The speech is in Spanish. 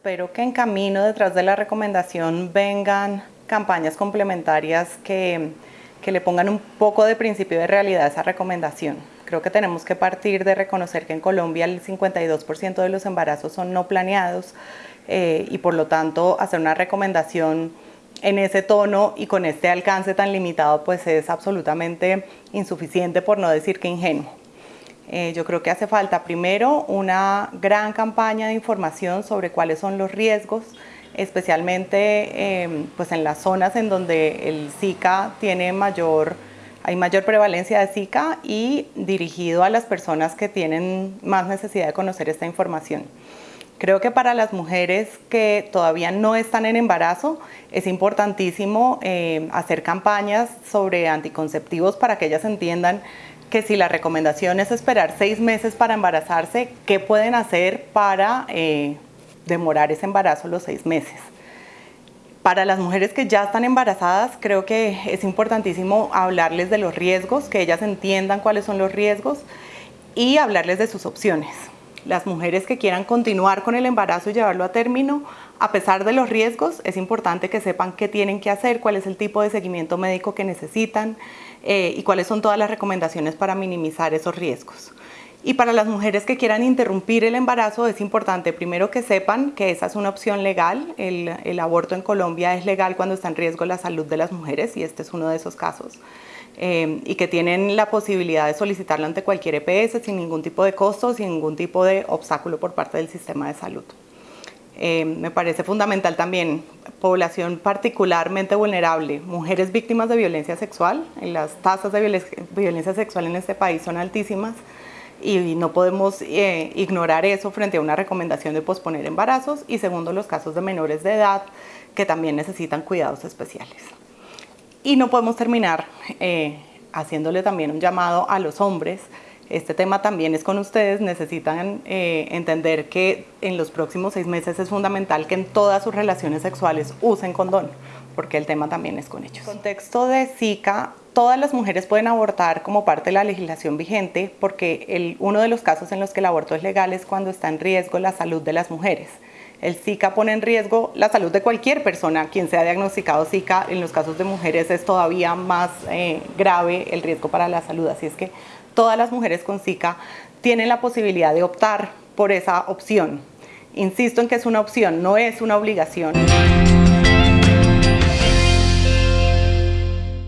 Espero que en camino detrás de la recomendación vengan campañas complementarias que, que le pongan un poco de principio de realidad a esa recomendación. Creo que tenemos que partir de reconocer que en Colombia el 52% de los embarazos son no planeados eh, y por lo tanto hacer una recomendación en ese tono y con este alcance tan limitado pues es absolutamente insuficiente por no decir que ingenuo. Eh, yo creo que hace falta primero una gran campaña de información sobre cuáles son los riesgos, especialmente eh, pues en las zonas en donde el Zika tiene mayor hay mayor prevalencia de Zika y dirigido a las personas que tienen más necesidad de conocer esta información. Creo que para las mujeres que todavía no están en embarazo es importantísimo eh, hacer campañas sobre anticonceptivos para que ellas entiendan que si la recomendación es esperar seis meses para embarazarse, ¿qué pueden hacer para eh, demorar ese embarazo los seis meses? Para las mujeres que ya están embarazadas, creo que es importantísimo hablarles de los riesgos, que ellas entiendan cuáles son los riesgos y hablarles de sus opciones. Las mujeres que quieran continuar con el embarazo y llevarlo a término, a pesar de los riesgos, es importante que sepan qué tienen que hacer, cuál es el tipo de seguimiento médico que necesitan eh, y cuáles son todas las recomendaciones para minimizar esos riesgos. Y para las mujeres que quieran interrumpir el embarazo es importante primero que sepan que esa es una opción legal. El, aborto en Colombia es legal cuando está en riesgo la salud de las mujeres y este es uno de esos casos. Eh, y que tienen la posibilidad de solicitarlo ante cualquier EPS sin ningún tipo de costo, sin ningún tipo de obstáculo por parte del sistema de salud. Eh, me parece fundamental también población particularmente vulnerable, mujeres víctimas de violencia sexual. Las tasas de violencia sexual en este país son altísimas y no podemos eh, ignorar eso frente a una recomendación de posponer embarazos y segundo los casos de menores de edad que también necesitan cuidados especiales. Y no podemos terminar eh, haciéndole también un llamado a los hombres. Este tema también es con ustedes, necesitan eh, entender que en los próximos seis meses es fundamental que en todas sus relaciones sexuales usen condón, porque el tema también es con ellos. En contexto de Zika, todas las mujeres pueden abortar como parte de la legislación vigente, porque el, uno de los casos en los que el aborto es legal es cuando está en riesgo la salud de las mujeres. El Zika pone en riesgo la salud de cualquier persona, quien sea diagnosticado Zika, en los casos de mujeres es todavía más eh, grave el riesgo para la salud, así es que todas las mujeres con Zika tienen la posibilidad de optar por esa opción. Insisto en que es una opción, no es una obligación.